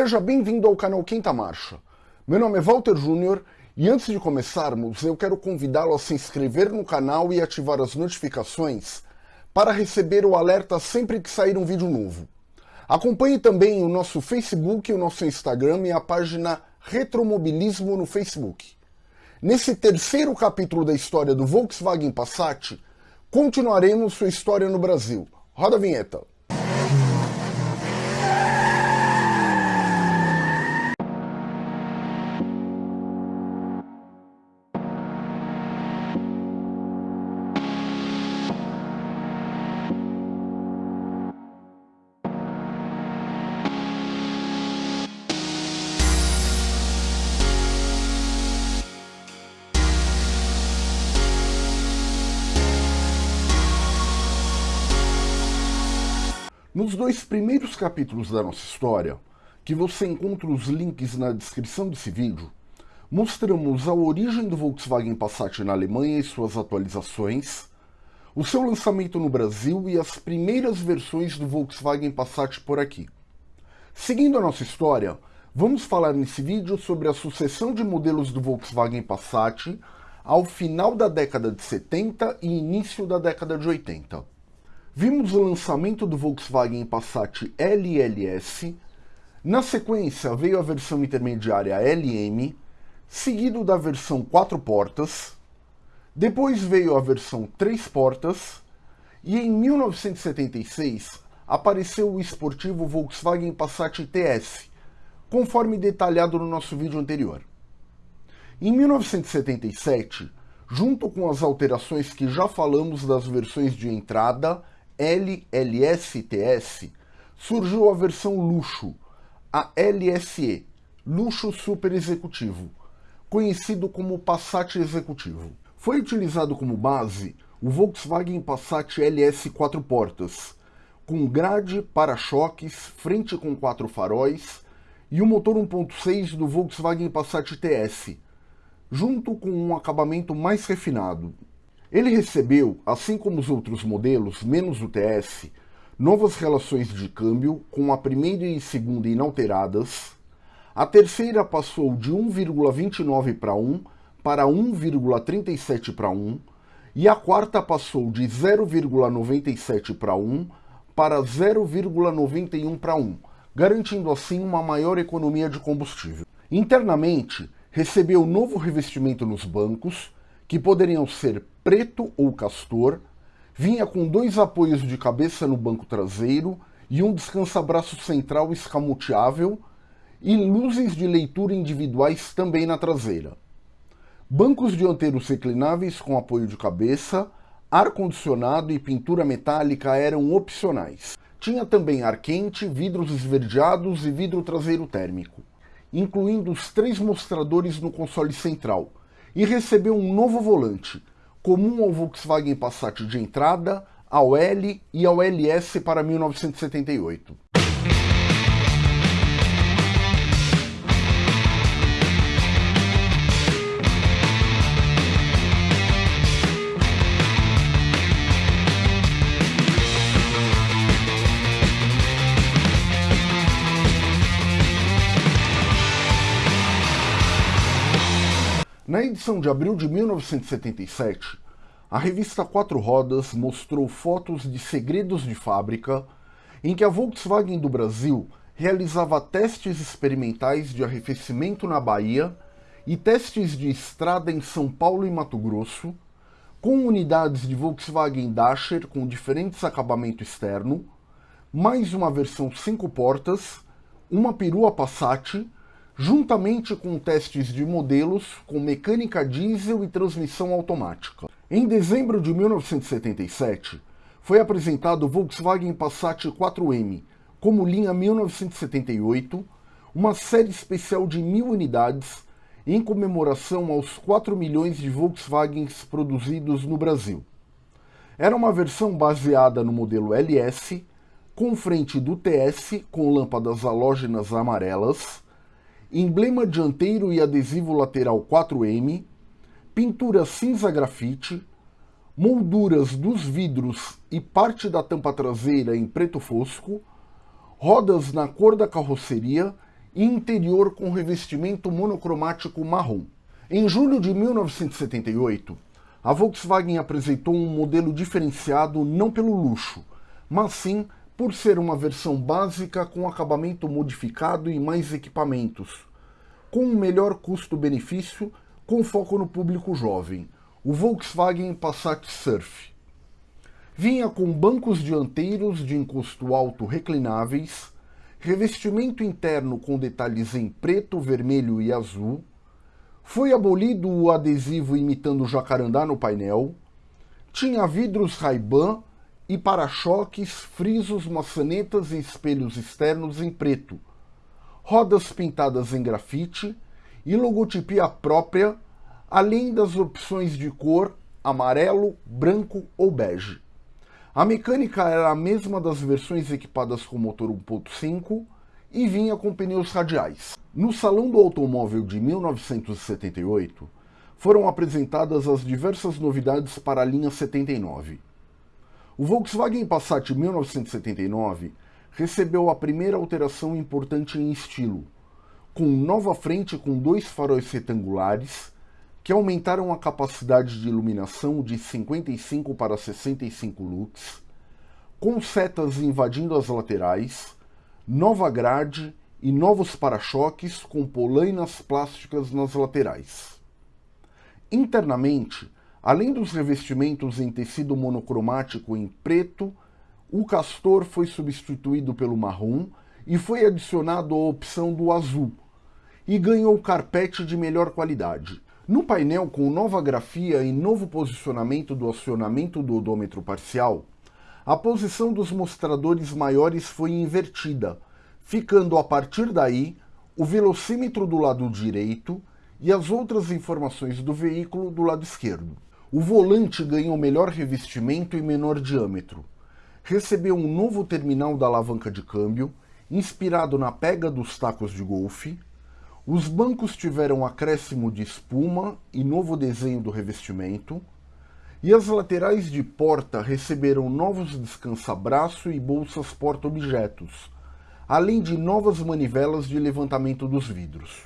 Seja bem-vindo ao canal Quinta Marcha. Meu nome é Walter Júnior e antes de começarmos, eu quero convidá-lo a se inscrever no canal e ativar as notificações para receber o alerta sempre que sair um vídeo novo. Acompanhe também o nosso Facebook, o nosso Instagram e a página Retromobilismo no Facebook. Nesse terceiro capítulo da história do Volkswagen Passat, continuaremos sua história no Brasil. Roda a vinheta. Nos dois primeiros capítulos da nossa história, que você encontra os links na descrição desse vídeo, mostramos a origem do Volkswagen Passat na Alemanha e suas atualizações, o seu lançamento no Brasil e as primeiras versões do Volkswagen Passat por aqui. Seguindo a nossa história, vamos falar nesse vídeo sobre a sucessão de modelos do Volkswagen Passat ao final da década de 70 e início da década de 80. Vimos o lançamento do Volkswagen Passat LLS, na sequência veio a versão intermediária LM, seguido da versão 4 portas, depois veio a versão 3 portas, e em 1976 apareceu o esportivo Volkswagen Passat TS, conforme detalhado no nosso vídeo anterior. Em 1977, junto com as alterações que já falamos das versões de entrada LLSTS, surgiu a versão luxo, a LSE, luxo super executivo, conhecido como Passat executivo. Foi utilizado como base o Volkswagen Passat LS 4 portas, com grade, para-choques, frente com quatro faróis e o motor 1.6 do Volkswagen Passat TS, junto com um acabamento mais refinado, ele recebeu, assim como os outros modelos, menos o TS, novas relações de câmbio, com a primeira e segunda inalteradas, a terceira passou de 1,29 para 1 para 1,37 para 1, e a quarta passou de 0,97 para 1 para 0,91 para 1, garantindo assim uma maior economia de combustível. Internamente, recebeu novo revestimento nos bancos, que poderiam ser preto ou castor, vinha com dois apoios de cabeça no banco traseiro e um descansa-braço central escamoteável e luzes de leitura individuais também na traseira. Bancos dianteiros reclináveis com apoio de cabeça, ar-condicionado e pintura metálica eram opcionais. Tinha também ar quente, vidros esverdeados e vidro traseiro térmico, incluindo os três mostradores no console central, e recebeu um novo volante, comum ao Volkswagen Passat de entrada, ao L e ao LS para 1978. Na edição de abril de 1977, a revista Quatro Rodas mostrou fotos de segredos de fábrica em que a Volkswagen do Brasil realizava testes experimentais de arrefecimento na Bahia e testes de estrada em São Paulo e Mato Grosso, com unidades de Volkswagen Dacher com diferentes acabamento externo, mais uma versão 5 portas, uma perua Passat juntamente com testes de modelos com mecânica diesel e transmissão automática. Em dezembro de 1977, foi apresentado o Volkswagen Passat 4M como linha 1978, uma série especial de mil unidades em comemoração aos 4 milhões de Volkswagens produzidos no Brasil. Era uma versão baseada no modelo LS, com frente do TS com lâmpadas halógenas amarelas, emblema dianteiro e adesivo lateral 4M, pintura cinza grafite, molduras dos vidros e parte da tampa traseira em preto fosco, rodas na cor da carroceria e interior com revestimento monocromático marrom. Em julho de 1978, a Volkswagen apresentou um modelo diferenciado não pelo luxo, mas sim por ser uma versão básica com acabamento modificado e mais equipamentos, com um melhor custo-benefício com foco no público jovem, o Volkswagen Passat Surf. Vinha com bancos dianteiros de encosto alto reclináveis, revestimento interno com detalhes em preto, vermelho e azul, foi abolido o adesivo imitando jacarandá no painel, tinha vidros Ray-Ban e para-choques, frisos, maçanetas e espelhos externos em preto, rodas pintadas em grafite e logotipia própria, além das opções de cor amarelo, branco ou bege. A mecânica era a mesma das versões equipadas com motor 1.5 e vinha com pneus radiais. No Salão do Automóvel de 1978, foram apresentadas as diversas novidades para a linha 79. O Volkswagen Passat 1979 recebeu a primeira alteração importante em estilo, com nova frente com dois faróis retangulares que aumentaram a capacidade de iluminação de 55 para 65 lux, com setas invadindo as laterais, nova grade e novos para-choques com polainas plásticas nas laterais. Internamente, Além dos revestimentos em tecido monocromático em preto, o castor foi substituído pelo marrom e foi adicionado a opção do azul, e ganhou carpete de melhor qualidade. No painel com nova grafia e novo posicionamento do acionamento do odômetro parcial, a posição dos mostradores maiores foi invertida, ficando a partir daí o velocímetro do lado direito e as outras informações do veículo do lado esquerdo. O volante ganhou melhor revestimento e menor diâmetro. Recebeu um novo terminal da alavanca de câmbio, inspirado na pega dos tacos de golfe. Os bancos tiveram acréscimo de espuma e novo desenho do revestimento. E as laterais de porta receberam novos descansa-braço e bolsas porta-objetos, além de novas manivelas de levantamento dos vidros.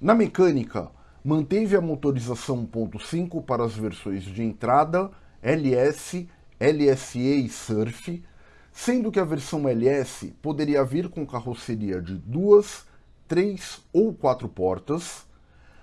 Na mecânica, manteve a motorização 1.5 para as versões de entrada, LS, LSE e Surf, sendo que a versão LS poderia vir com carroceria de duas, três ou quatro portas,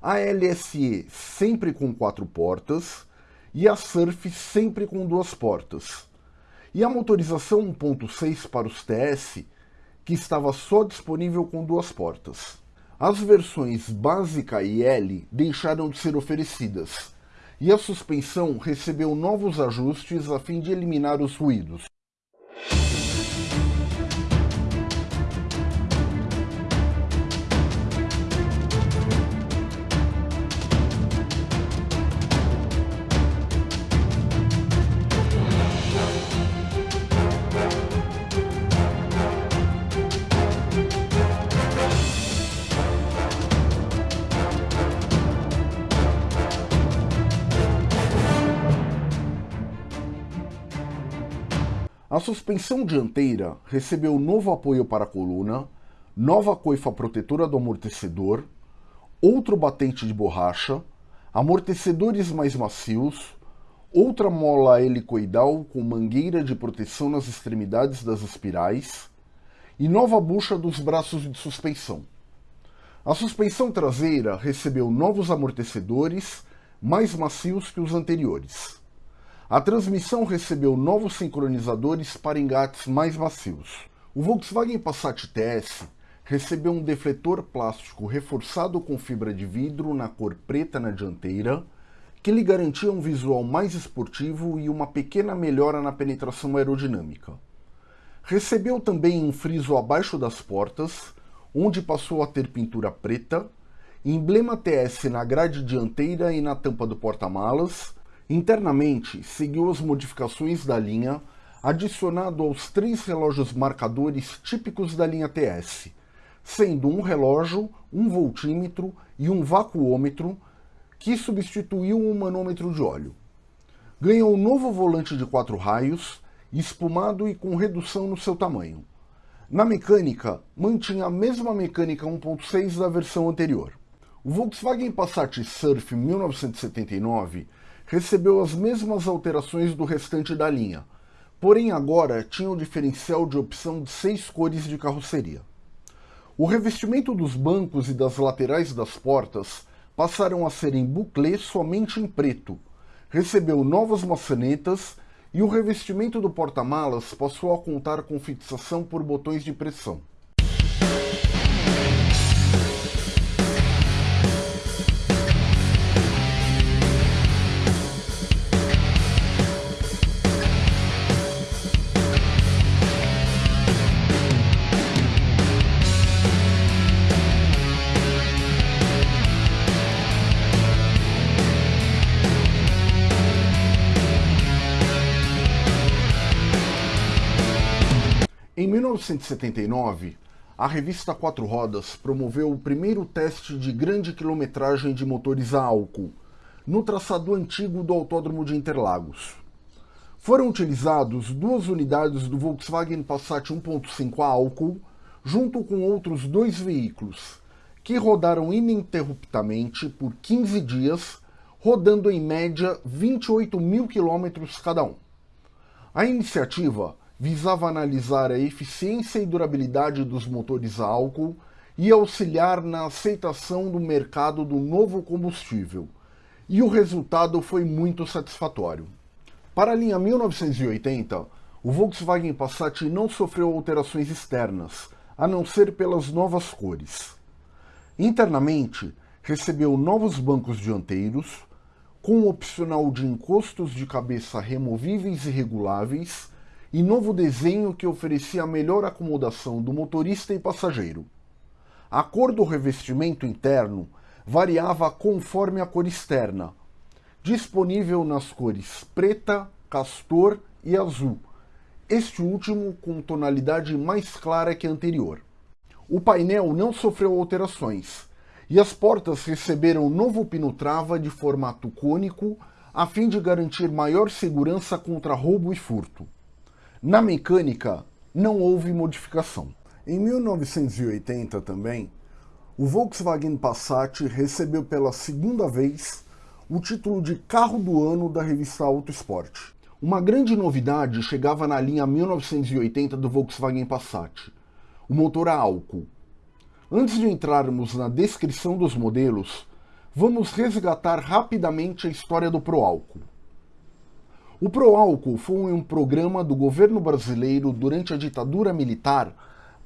a LSE sempre com quatro portas e a Surf sempre com duas portas. E a motorização 1.6 para os TS, que estava só disponível com duas portas. As versões básica e L deixaram de ser oferecidas, e a suspensão recebeu novos ajustes a fim de eliminar os ruídos. Suspensão dianteira recebeu novo apoio para a coluna, nova coifa protetora do amortecedor, outro batente de borracha, amortecedores mais macios, outra mola helicoidal com mangueira de proteção nas extremidades das espirais e nova bucha dos braços de suspensão. A suspensão traseira recebeu novos amortecedores mais macios que os anteriores. A transmissão recebeu novos sincronizadores para engates mais macios. O Volkswagen Passat TS recebeu um defletor plástico reforçado com fibra de vidro na cor preta na dianteira, que lhe garantia um visual mais esportivo e uma pequena melhora na penetração aerodinâmica. Recebeu também um friso abaixo das portas, onde passou a ter pintura preta, emblema TS na grade dianteira e na tampa do porta-malas, Internamente, seguiu as modificações da linha, adicionado aos três relógios marcadores típicos da linha TS, sendo um relógio, um voltímetro e um vacuômetro, que substituiu um manômetro de óleo. Ganhou um novo volante de quatro raios, espumado e com redução no seu tamanho. Na mecânica, mantinha a mesma mecânica 1.6 da versão anterior. O Volkswagen Passat Surf 1979 recebeu as mesmas alterações do restante da linha, porém agora tinha o diferencial de opção de seis cores de carroceria. O revestimento dos bancos e das laterais das portas passaram a ser em buclé somente em preto, recebeu novas maçanetas e o revestimento do porta-malas passou a contar com fixação por botões de pressão. 1979, a revista Quatro Rodas promoveu o primeiro teste de grande quilometragem de motores a álcool, no traçado antigo do Autódromo de Interlagos. Foram utilizados duas unidades do Volkswagen Passat 1.5 a álcool, junto com outros dois veículos, que rodaram ininterruptamente por 15 dias, rodando em média 28 mil quilômetros cada um. A iniciativa visava analisar a eficiência e durabilidade dos motores a álcool e auxiliar na aceitação do mercado do novo combustível, e o resultado foi muito satisfatório. Para a linha 1980, o Volkswagen Passat não sofreu alterações externas, a não ser pelas novas cores. Internamente, recebeu novos bancos dianteiros, com opcional de encostos de cabeça removíveis e reguláveis, e novo desenho que oferecia melhor acomodação do motorista e passageiro. A cor do revestimento interno variava conforme a cor externa, disponível nas cores preta, castor e azul, este último com tonalidade mais clara que a anterior. O painel não sofreu alterações, e as portas receberam novo pino-trava de formato cônico a fim de garantir maior segurança contra roubo e furto. Na mecânica, não houve modificação. Em 1980 também, o Volkswagen Passat recebeu pela segunda vez o título de carro do ano da revista Auto Sport. Uma grande novidade chegava na linha 1980 do Volkswagen Passat, o motor a álcool. Antes de entrarmos na descrição dos modelos, vamos resgatar rapidamente a história do Pro Álcool. O Proálcool foi um programa do governo brasileiro durante a ditadura militar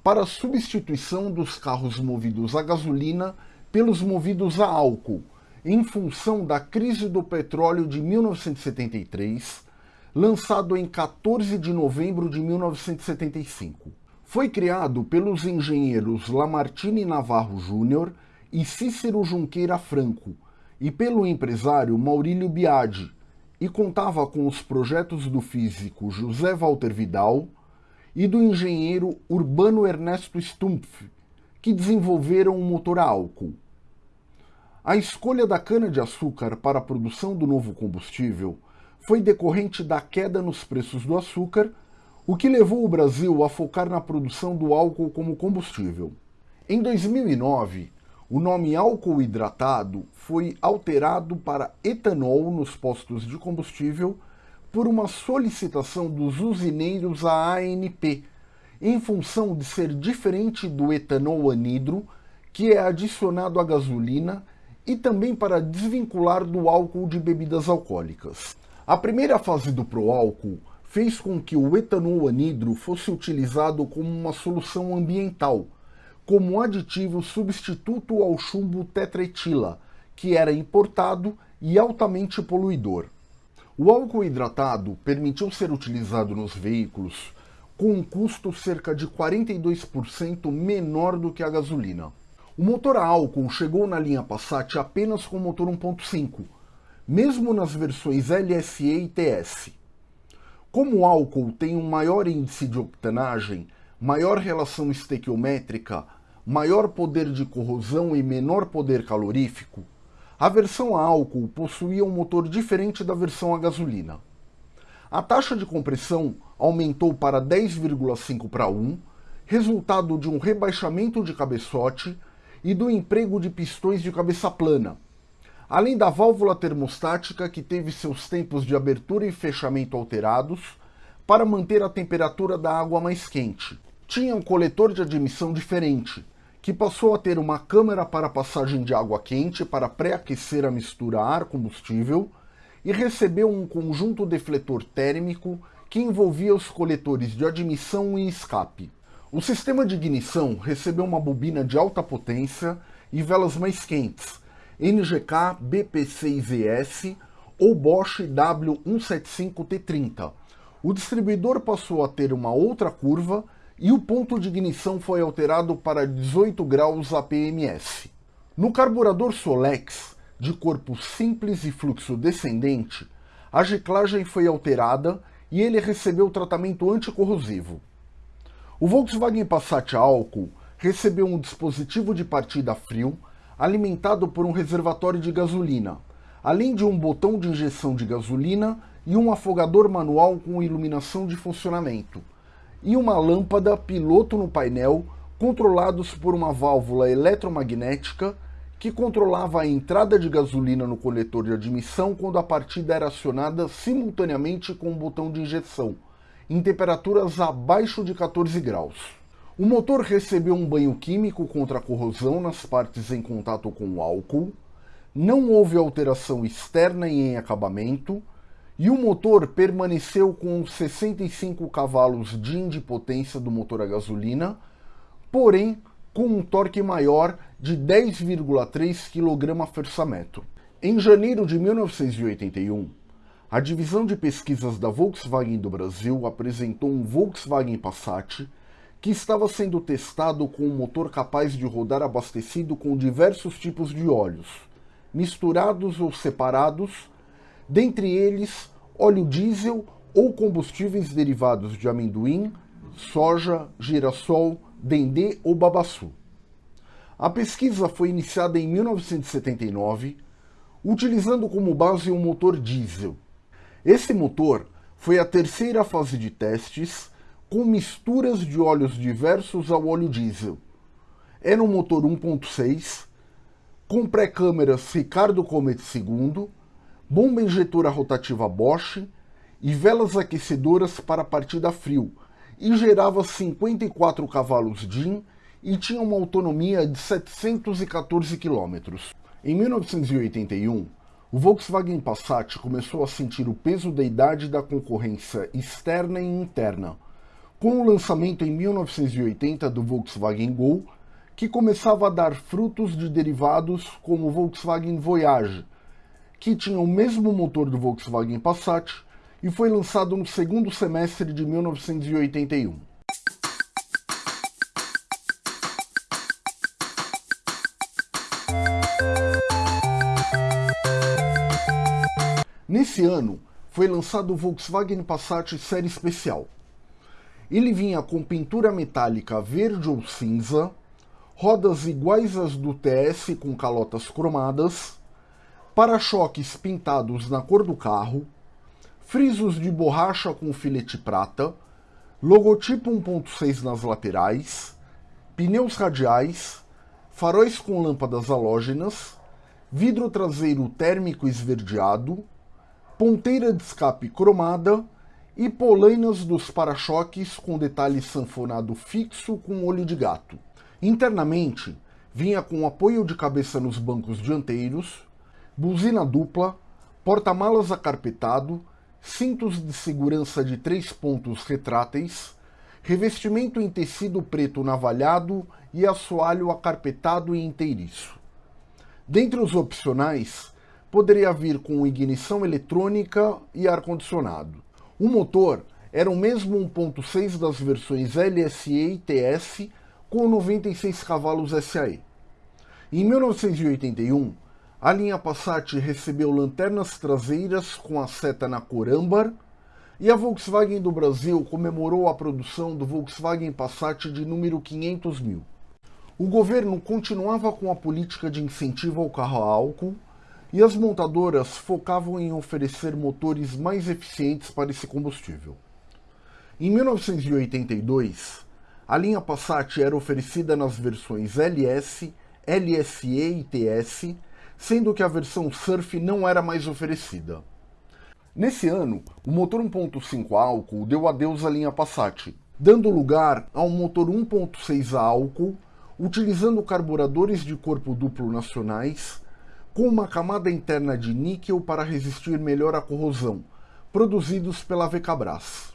para a substituição dos carros movidos a gasolina pelos movidos a álcool, em função da crise do petróleo de 1973, lançado em 14 de novembro de 1975. Foi criado pelos engenheiros Lamartine Navarro Júnior e Cícero Junqueira Franco, e pelo empresário Maurílio Biadi, e contava com os projetos do físico José Walter Vidal e do engenheiro Urbano Ernesto Stumpf, que desenvolveram um motor a álcool. A escolha da cana-de-açúcar para a produção do novo combustível foi decorrente da queda nos preços do açúcar, o que levou o Brasil a focar na produção do álcool como combustível. Em 2009, o nome álcool hidratado foi alterado para etanol nos postos de combustível por uma solicitação dos usineiros à ANP, em função de ser diferente do etanol anidro, que é adicionado à gasolina, e também para desvincular do álcool de bebidas alcoólicas. A primeira fase do proálcool fez com que o etanol anidro fosse utilizado como uma solução ambiental, como aditivo substituto ao chumbo tetraetila, que era importado e altamente poluidor. O álcool hidratado permitiu ser utilizado nos veículos com um custo cerca de 42% menor do que a gasolina. O motor a álcool chegou na linha Passat apenas com motor 1.5, mesmo nas versões LSE e TS. Como o álcool tem um maior índice de octanagem, maior relação estequiométrica, maior poder de corrosão e menor poder calorífico, a versão a álcool possuía um motor diferente da versão a gasolina. A taxa de compressão aumentou para 10,5 para 1 resultado de um rebaixamento de cabeçote e do emprego de pistões de cabeça plana, além da válvula termostática que teve seus tempos de abertura e fechamento alterados para manter a temperatura da água mais quente. Tinha um coletor de admissão diferente, que passou a ter uma câmara para passagem de água quente para pré-aquecer a mistura ar-combustível e recebeu um conjunto defletor térmico que envolvia os coletores de admissão e escape. O sistema de ignição recebeu uma bobina de alta potência e velas mais quentes, NGK BP6ES ou Bosch W175T30. O distribuidor passou a ter uma outra curva e o ponto de ignição foi alterado para 18 graus APMS. No carburador Solex, de corpo simples e fluxo descendente, a giclagem foi alterada e ele recebeu tratamento anticorrosivo. O Volkswagen Passat álcool recebeu um dispositivo de partida frio alimentado por um reservatório de gasolina, além de um botão de injeção de gasolina e um afogador manual com iluminação de funcionamento, e uma lâmpada piloto no painel controlados por uma válvula eletromagnética que controlava a entrada de gasolina no coletor de admissão quando a partida era acionada simultaneamente com o botão de injeção, em temperaturas abaixo de 14 graus. O motor recebeu um banho químico contra a corrosão nas partes em contato com o álcool, não houve alteração externa e em acabamento, e o motor permaneceu com 65 cavalos de potência do motor a gasolina, porém com um torque maior de 10,3 kgfm. Em janeiro de 1981, a divisão de pesquisas da Volkswagen do Brasil apresentou um Volkswagen Passat que estava sendo testado com um motor capaz de rodar abastecido com diversos tipos de óleos, misturados ou separados, dentre eles óleo diesel ou combustíveis derivados de amendoim, soja, girassol, dendê ou babaçu. A pesquisa foi iniciada em 1979, utilizando como base um motor diesel. Esse motor foi a terceira fase de testes com misturas de óleos diversos ao óleo diesel. Era um motor 1.6, com pré-câmeras Ricardo Comet II, bomba injetora rotativa Bosch e velas aquecedoras para partida frio, e gerava 54 cavalos DIN e tinha uma autonomia de 714 km. Em 1981, o Volkswagen Passat começou a sentir o peso da idade da concorrência externa e interna, com o lançamento em 1980 do Volkswagen Gol, que começava a dar frutos de derivados como o Volkswagen Voyage, que tinha o mesmo motor do Volkswagen Passat e foi lançado no segundo semestre de 1981. Nesse ano, foi lançado o Volkswagen Passat Série Especial. Ele vinha com pintura metálica verde ou cinza, rodas iguais às do TS com calotas cromadas, para-choques pintados na cor do carro, frisos de borracha com filete prata, logotipo 1.6 nas laterais, pneus radiais, faróis com lâmpadas halógenas, vidro traseiro térmico esverdeado, ponteira de escape cromada e polainas dos para-choques com detalhe sanfonado fixo com olho de gato. Internamente, vinha com apoio de cabeça nos bancos dianteiros, buzina dupla, porta-malas acarpetado, cintos de segurança de três pontos retráteis, revestimento em tecido preto navalhado e assoalho acarpetado e inteiriço. Dentre os opcionais, poderia vir com ignição eletrônica e ar-condicionado. O motor era o mesmo 1.6 das versões LSE e TS com 96 cavalos SAE. Em 1981, a linha Passat recebeu lanternas traseiras com a seta na cor âmbar e a Volkswagen do Brasil comemorou a produção do Volkswagen Passat de número 500 mil. O governo continuava com a política de incentivo ao carro a álcool e as montadoras focavam em oferecer motores mais eficientes para esse combustível. Em 1982, A linha Passat era oferecida nas versões LS, LSE e TS, sendo que a versão Surf não era mais oferecida. Nesse ano, o motor 1.5 álcool deu adeus à linha Passat, dando lugar a um motor 1.6 álcool, utilizando carburadores de corpo duplo nacionais, com uma camada interna de níquel para resistir melhor à corrosão, produzidos pela VKBRAS.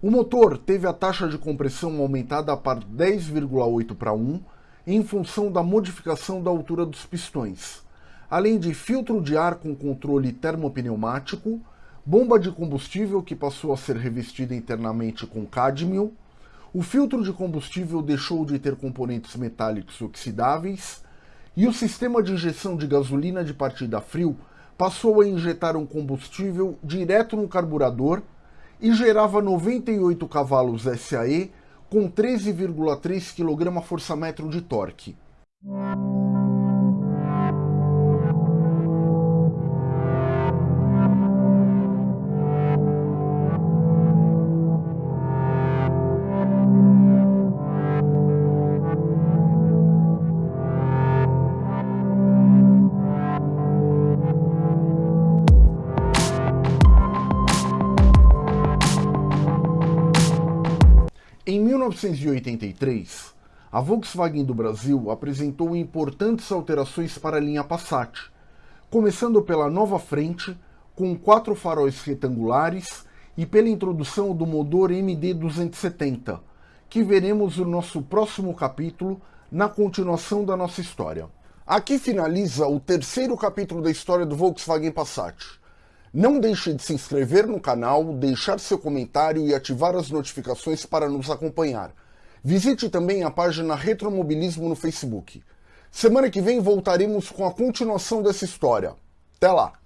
O motor teve a taxa de compressão aumentada para 10,8 para 1 em função da modificação da altura dos pistões, além de filtro de ar com controle termopneumático, bomba de combustível que passou a ser revestida internamente com cádmio, o filtro de combustível deixou de ter componentes metálicos oxidáveis e o sistema de injeção de gasolina de partida frio passou a injetar um combustível direto no carburador e gerava 98 cavalos SAE com 13,3 kgfm de torque. 1983, a Volkswagen do Brasil apresentou importantes alterações para a linha Passat, começando pela nova frente, com quatro faróis retangulares e pela introdução do motor MD270, que veremos no nosso próximo capítulo, na continuação da nossa história. Aqui finaliza o terceiro capítulo da história do Volkswagen Passat. Não deixe de se inscrever no canal, deixar seu comentário e ativar as notificações para nos acompanhar. Visite também a página Retromobilismo no Facebook. Semana que vem voltaremos com a continuação dessa história. Até lá!